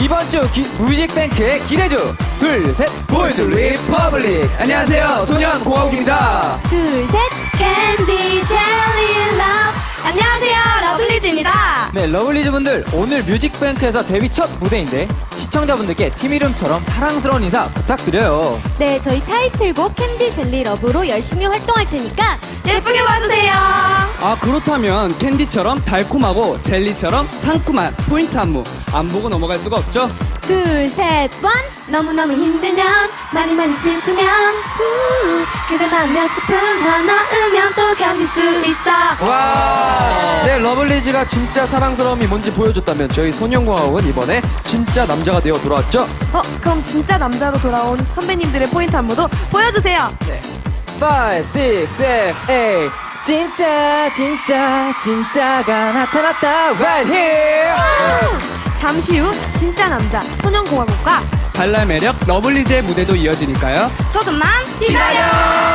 이번 주 기- 뮤직뱅크의 기대주 둘 셋 Boys Republic 안녕하세요 소년 공화국입니다 둘, 셋. Candy Jelly Love. 안녕하세요, 러블리즈입니다. 네 러블리즈 분들 오늘 뮤직뱅크에서 데뷔 첫 무대인데 시청자분들께 팀 이름처럼 사랑스러운 인사 부탁드려요 네, 저희 타이틀곡 Candy Jelly Love로 열심히 활동할 테니까 예쁘게 봐주세요. 아 그렇다면 캔디처럼 달콤하고 젤리처럼 상큼한 포인트 안무 안 보고 넘어갈 수가 없죠? 둘, 셋, 원. 너무너무 힘들면, 많이 많이 슬프면, 후, 그대만 몇 스푼 더 넣으면 또 견딜 수 있어. 와! 네, 러블리즈가 진짜 사랑스러움이 뭔지 보여줬다면 저희 소년공화국은 이번에 진짜 남자가 되어 돌아왔죠? 어, 그럼 진짜 남자로 돌아온 선배님들의 포인트 안무도 보여주세요. 5, 6, 7, 8 진짜 진짜 진짜가 나타났다 right here 잠시 후 진짜 남자 소년공화국과 발랄 매력 러블리즈의 무대도 이어지니까요. 조금만 기다려.